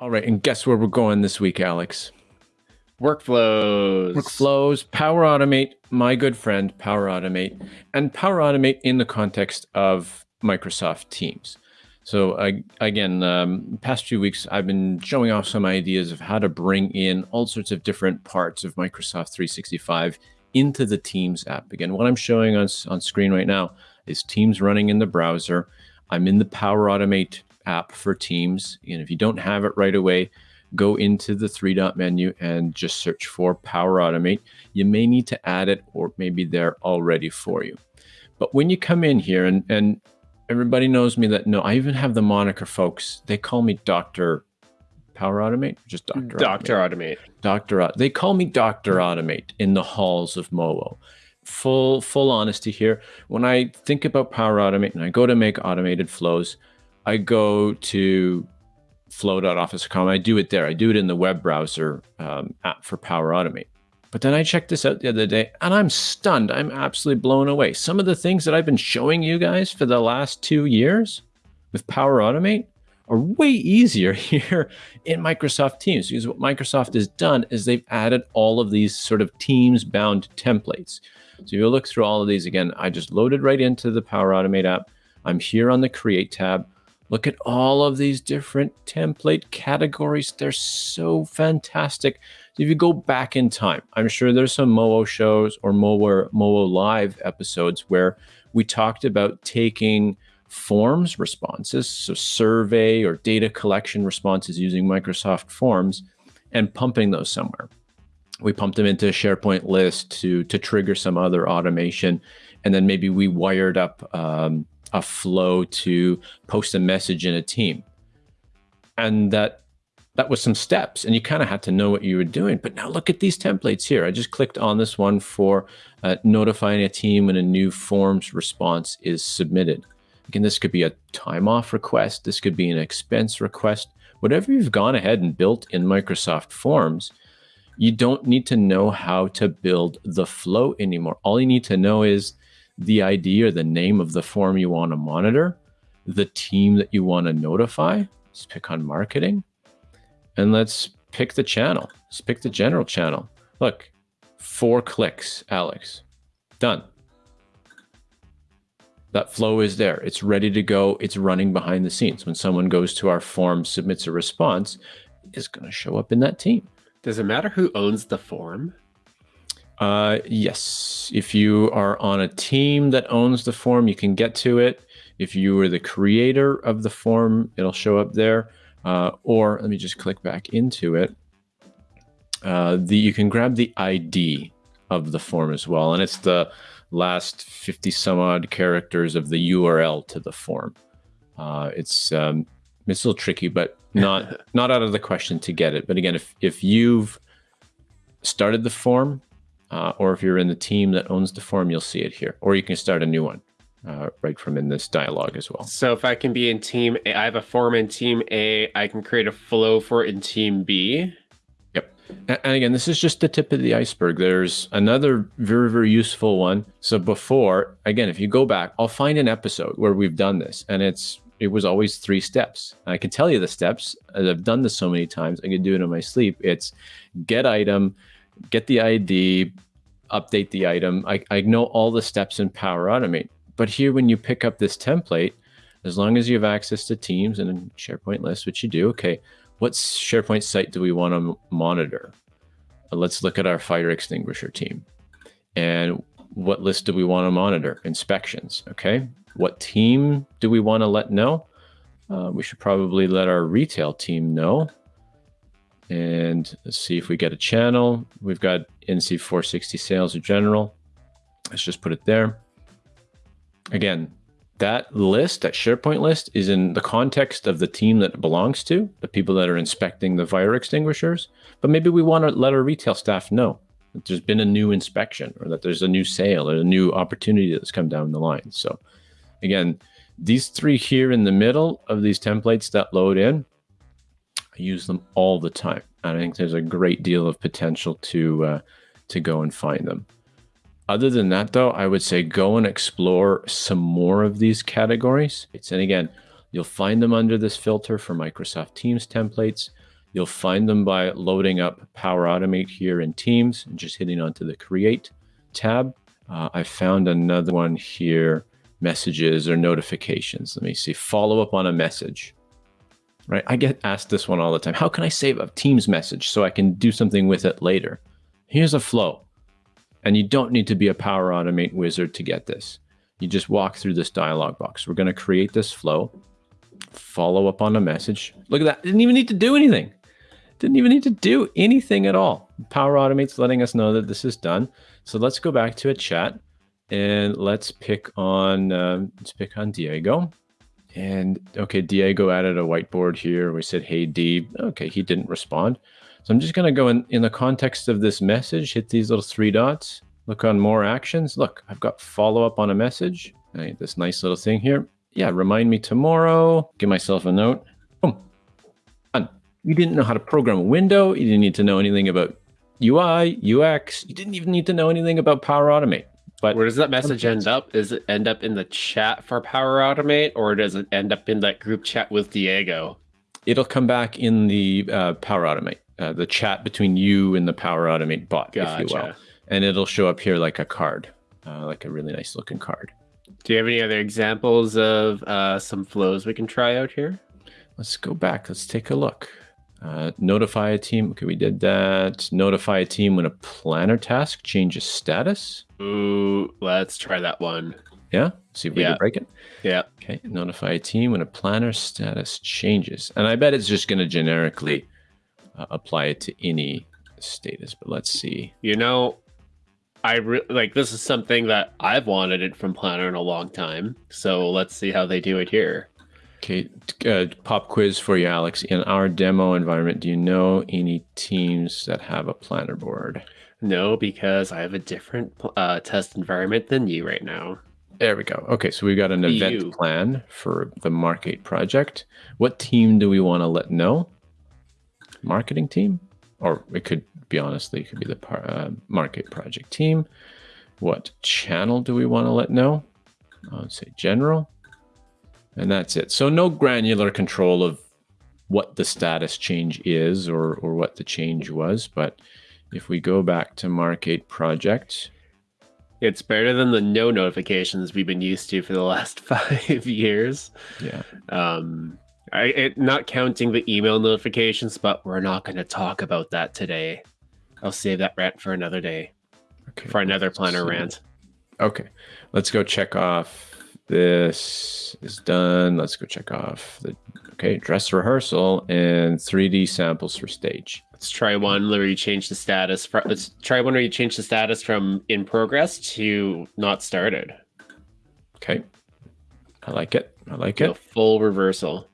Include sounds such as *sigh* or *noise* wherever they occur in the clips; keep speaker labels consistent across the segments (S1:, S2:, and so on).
S1: All right, and guess where we're going this week, Alex?
S2: Workflows.
S1: Workflows, Power Automate, my good friend, Power Automate, and Power Automate in the context of Microsoft Teams. So I, again, um, past few weeks, I've been showing off some ideas of how to bring in all sorts of different parts of Microsoft 365 into the Teams app. Again, what I'm showing on, on screen right now is Teams running in the browser. I'm in the Power Automate app for Teams. And if you don't have it right away, go into the three dot menu and just search for Power Automate. You may need to add it or maybe they're already for you. But when you come in here and, and everybody knows me that no, I even have the moniker folks. They call me Dr. Power Automate, just Dr.
S2: Dr. Mm, Automate.
S1: Dr. They call me Dr. Mm. Automate in the halls of MoWo. Full full honesty here. When I think about Power Automate and I go to make automated flows, I go to flow.office.com. I do it there. I do it in the web browser um, app for Power Automate. But then I checked this out the other day and I'm stunned. I'm absolutely blown away. Some of the things that I've been showing you guys for the last two years with Power Automate are way easier *laughs* here in Microsoft Teams because what Microsoft has done is they've added all of these sort of Teams bound templates. So you look through all of these again, I just loaded right into the Power Automate app. I'm here on the Create tab. Look at all of these different template categories. They're so fantastic. If you go back in time, I'm sure there's some MoWo shows or MoWo, MoWo Live episodes where we talked about taking forms responses, so survey or data collection responses using Microsoft Forms and pumping those somewhere. We pumped them into a SharePoint list to, to trigger some other automation. And then maybe we wired up um, a flow to post a message in a team. And that that was some steps and you kind of had to know what you were doing. But now look at these templates here. I just clicked on this one for uh, notifying a team when a new forms response is submitted. Again, this could be a time off request. This could be an expense request. Whatever you've gone ahead and built in Microsoft Forms, you don't need to know how to build the flow anymore. All you need to know is the ID or the name of the form you want to monitor, the team that you want to notify. Let's pick on marketing. And let's pick the channel. Let's pick the general channel. Look, four clicks, Alex. Done. That flow is there. It's ready to go. It's running behind the scenes. When someone goes to our form, submits a response, it's going to show up in that team.
S2: Does it matter who owns the form?
S1: Uh, yes. If you are on a team that owns the form, you can get to it. If you were the creator of the form, it'll show up there. Uh, or let me just click back into it. Uh, the you can grab the ID of the form as well, and it's the last 50 some odd characters of the URL to the form. Uh, it's um, it's a little tricky, but not *laughs* not out of the question to get it. But again, if if you've started the form uh, or if you're in the team that owns the form, you'll see it here. Or you can start a new one uh, right from in this dialog as well.
S2: So if I can be in team A, I have a form in team A, I can create a flow for it in team B.
S1: Yep. And again, this is just the tip of the iceberg. There's another very, very useful one. So before, again, if you go back, I'll find an episode where we've done this and it's it was always three steps. I can tell you the steps. As I've done this so many times, I can do it in my sleep. It's get item, get the ID, update the item. I, I know all the steps in Power Automate. But here, when you pick up this template, as long as you have access to Teams and SharePoint list, which you do, okay, what SharePoint site do we want to monitor? Uh, let's look at our fire extinguisher team. And what list do we want to monitor? Inspections, okay? What team do we want to let know? Uh, we should probably let our retail team know. And let's see if we get a channel. We've got NC 460 sales in general. Let's just put it there. Again, that list, that SharePoint list, is in the context of the team that it belongs to, the people that are inspecting the fire extinguishers. But maybe we want to let our retail staff know that there's been a new inspection or that there's a new sale or a new opportunity that's come down the line. So again, these three here in the middle of these templates that load in, I use them all the time. And I think there's a great deal of potential to uh, to go and find them. Other than that, though, I would say go and explore some more of these categories. It's and again, you'll find them under this filter for Microsoft Teams templates. You'll find them by loading up Power Automate here in Teams and just hitting onto the Create tab. Uh, I found another one here, messages or notifications. Let me see, follow up on a message, right? I get asked this one all the time. How can I save a Teams message so I can do something with it later? Here's a flow. And you don't need to be a Power Automate wizard to get this. You just walk through this dialog box. We're going to create this flow, follow up on a message. Look at that. Didn't even need to do anything. Didn't even need to do anything at all. Power Automate's letting us know that this is done. So let's go back to a chat and let's pick on um, let's pick on Diego. And okay, Diego added a whiteboard here. We said, hey, D. Okay, he didn't respond. So I'm just going to go in, in the context of this message, hit these little three dots, look on more actions. Look, I've got follow up on a message. Right, this nice little thing here. Yeah, remind me tomorrow. Give myself a note. Boom. Done. You didn't know how to program a window. You didn't need to know anything about UI, UX. You didn't even need to know anything about Power Automate.
S2: But where does that message end up? Does it end up in the chat for Power Automate, or does it end up in that group chat with Diego?
S1: It'll come back in the uh, Power Automate, uh, the chat between you and the Power Automate bot, gotcha. if you will, and it'll show up here like a card, uh, like a really nice looking card.
S2: Do you have any other examples of uh, some flows we can try out here?
S1: Let's go back. Let's take a look. Uh, notify a team. Okay, we did that. Notify a team when a planner task changes status.
S2: Ooh, let's try that one.
S1: Yeah, see if we yeah. can break it.
S2: Yeah.
S1: Okay, notify a team when a planner status changes. And I bet it's just going to generically uh, apply it to any status, but let's see.
S2: You know, I re- like this is something that I've wanted it from Planner in a long time. So let's see how they do it here.
S1: Okay, uh, pop quiz for you, Alex. In our demo environment, do you know any teams that have a planner board?
S2: No, because I have a different uh, test environment than you right now.
S1: There we go. Okay, so we've got an event plan for the Mark8 project. What team do we want to let know? Marketing team? Or it could be honestly, it could be the uh, Mark8 project team. What channel do we want to let know? I would say general. And that's it. So no granular control of what the status change is or, or what the change was. But if we go back to Mark8 project,
S2: it's better than the no notifications we've been used to for the last *laughs* five years.
S1: Yeah.
S2: Um, I, it, not counting the email notifications, but we're not going to talk about that today. I'll save that rant for another day, okay, for another planner rant.
S1: Okay, let's go check off this is done. Let's go check off the okay dress rehearsal and 3D samples for stage.
S2: Let's try one where you change the status. From, let's try one where you change the status from in progress to not started.
S1: Okay, I like it. I like it.
S2: full reversal.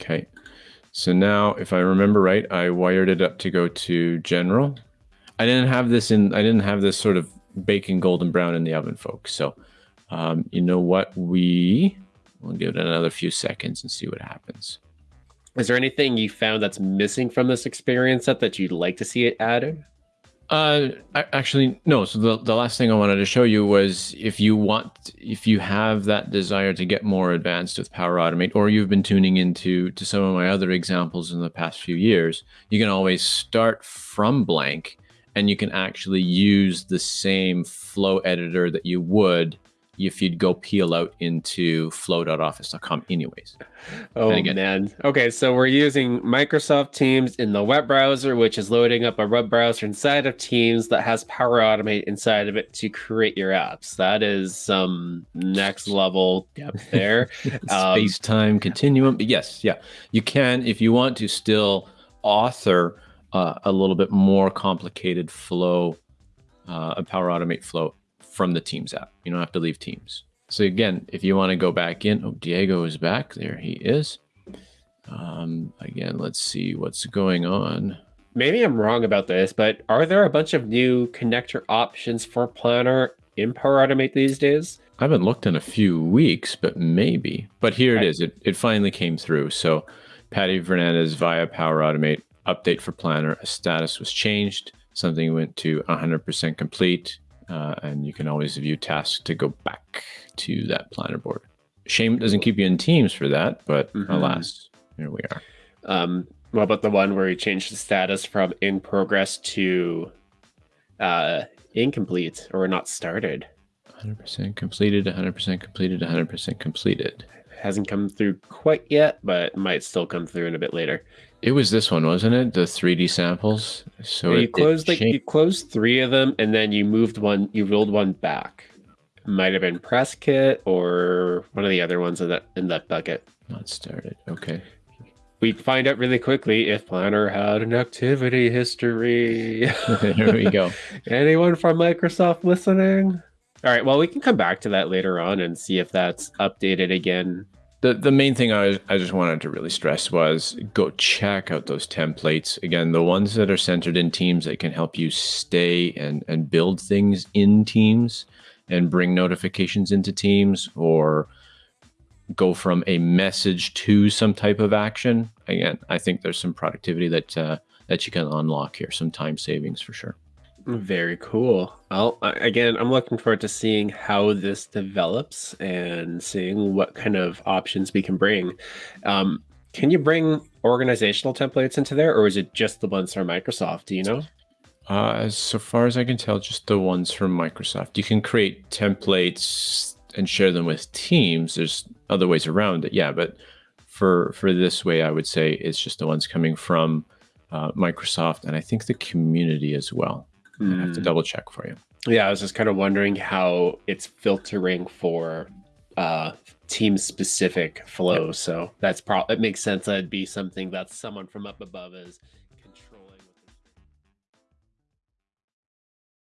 S1: Okay, so now if I remember right, I wired it up to go to general. I didn't have this in. I didn't have this sort of baking golden brown in the oven, folks. So um, you know what? We will give it another few seconds and see what happens.
S2: Is there anything you found that's missing from this experience set that you'd like to see it added?
S1: Uh, actually, no. So the, the last thing I wanted to show you was if you want, if you have that desire to get more advanced with Power Automate, or you've been tuning into to some of my other examples in the past few years, you can always start from blank and you can actually use the same flow editor that you would if you'd go peel out into flow.office.com anyways.
S2: Oh again, man. Okay, so we're using Microsoft Teams in the web browser, which is loading up a web browser inside of Teams that has Power Automate inside of it to create your apps. That is some next level depth *laughs* there. *laughs*
S1: um, Space time continuum. But yes, yeah. You can, if you want to still author uh, a little bit more complicated flow, uh, a Power Automate flow from the Teams app. You don't have to leave Teams. So again, if you want to go back in, oh, Diego is back. There he is. Um, again, let's see what's going on.
S2: Maybe I'm wrong about this, but are there a bunch of new connector options for Planner in Power Automate these days?
S1: I haven't looked in a few weeks, but maybe. But here it is. It, it finally came through. So Patti Fernandez via Power Automate update for Planner. A status was changed. Something went to 100% complete uh, and you can always view tasks to go back to that planner board. Shame it doesn't keep you in teams for that, but mm -hmm. alas, here we are.
S2: Um, What about the one where you change the status from in progress to uh, incomplete or not started?
S1: 100% completed, 100% completed, 100% completed.
S2: Hasn't come through quite yet, but might still come through in a bit later.
S1: It was this one, wasn't it? The 3D samples. So
S2: Yeah,
S1: it,
S2: you closed
S1: it
S2: like you closed three of them, and then you moved one. You rolled one back. Might have been press kit or one of the other ones in that in that bucket.
S1: not started. Okay.
S2: We find out really quickly if Planner had an activity history. *laughs*
S1: there we go. *laughs*
S2: Anyone from Microsoft listening? All right. Well, we can come back to that later on and see if that's updated again.
S1: The, the main thing I, I just wanted to really stress was go check out those templates. Again, the ones that are centered in teams that can help you stay and, and build things in teams and bring notifications into teams or go from a message to some type of action. Again, I think there's some productivity that uh, that you can unlock here, some time savings for sure.
S2: Very cool. Well, again, I'm looking forward to seeing how this develops and seeing what kind of options we can bring. Um, can you bring organizational templates into there, or is it just the ones from Microsoft? Do you know?
S1: Uh, as so far as I can tell, just the ones from Microsoft. You can create templates and share them with teams. There's other ways around it, yeah. But for for this way, I would say it's just the ones coming from uh, Microsoft, and I think the community as well. I have to
S2: Hmm.
S1: double check for you.
S2: Yeah, I was just kind of wondering how it's filtering for uh, team specific flow. So that's probably it makes sense. That'd be something that someone from up above is